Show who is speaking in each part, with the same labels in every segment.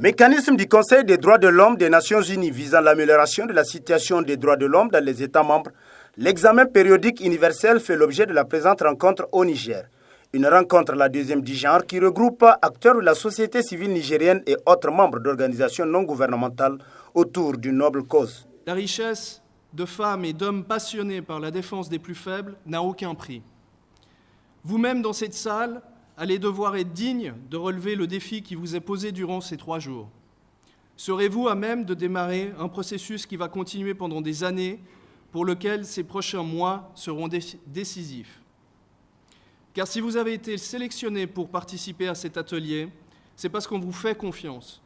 Speaker 1: Mécanisme du Conseil des droits de l'homme des Nations Unies visant l'amélioration de la situation des droits de l'homme dans les États membres, l'examen périodique universel fait l'objet de la présente rencontre au Niger. Une rencontre, la deuxième du genre, qui regroupe acteurs de la société civile nigérienne et autres membres d'organisations non gouvernementales autour d'une noble cause.
Speaker 2: La richesse de femmes et d'hommes passionnés par la défense des plus faibles n'a aucun prix. Vous-même, dans cette salle, allez devoir être digne de relever le défi qui vous est posé durant ces trois jours. Serez-vous à même de démarrer un processus qui va continuer pendant des années, pour lequel ces prochains mois seront décisifs? Car si vous avez été sélectionné pour participer à cet atelier, c'est parce qu'on vous fait confiance.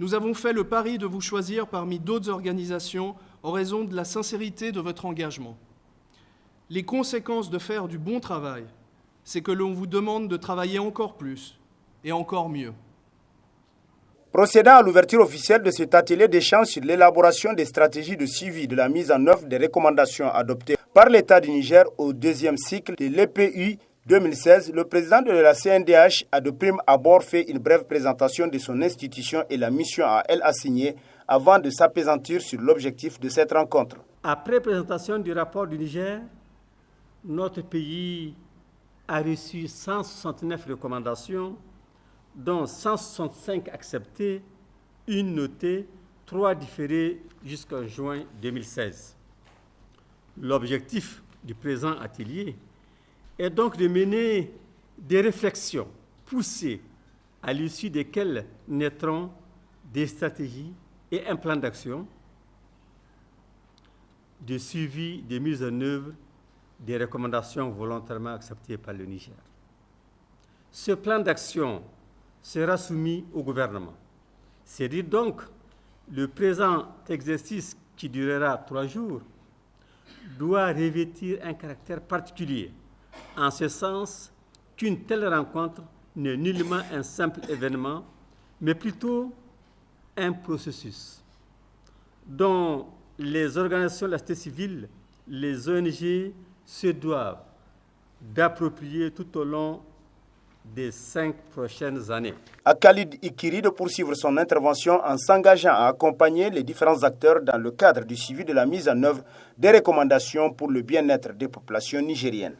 Speaker 2: Nous avons fait le pari de vous choisir parmi d'autres organisations en raison de la sincérité de votre engagement. Les conséquences de faire du bon travail c'est que l'on vous demande de travailler encore plus et encore mieux.
Speaker 1: Procédant à l'ouverture officielle de cet atelier d'échange sur l'élaboration des stratégies de suivi de la mise en œuvre des recommandations adoptées par l'État du Niger au deuxième cycle de l'EPU 2016, le président de la CNDH a de prime abord fait une brève présentation de son institution et la mission à elle assignée avant de s'apaisantir sur l'objectif de cette rencontre.
Speaker 3: Après présentation du rapport du Niger, notre pays a reçu 169 recommandations, dont 165 acceptées, une notée, trois différées jusqu'en juin 2016. L'objectif du présent atelier est donc de mener des réflexions poussées à l'issue desquelles naîtront des stratégies et un plan d'action de suivi des mises en œuvre des recommandations volontairement acceptées par le Niger. Ce plan d'action sera soumis au gouvernement. C'est dire donc le présent exercice qui durera trois jours doit revêtir un caractère particulier, en ce sens qu'une telle rencontre n'est nullement un simple événement, mais plutôt un processus dont les organisations de la société civile, les ONG, se doivent d'approprier tout au long des cinq prochaines années.
Speaker 1: À Khalid Ikiri de poursuivre son intervention en s'engageant à accompagner les différents acteurs dans le cadre du suivi de la mise en œuvre des recommandations pour le bien-être des populations nigériennes.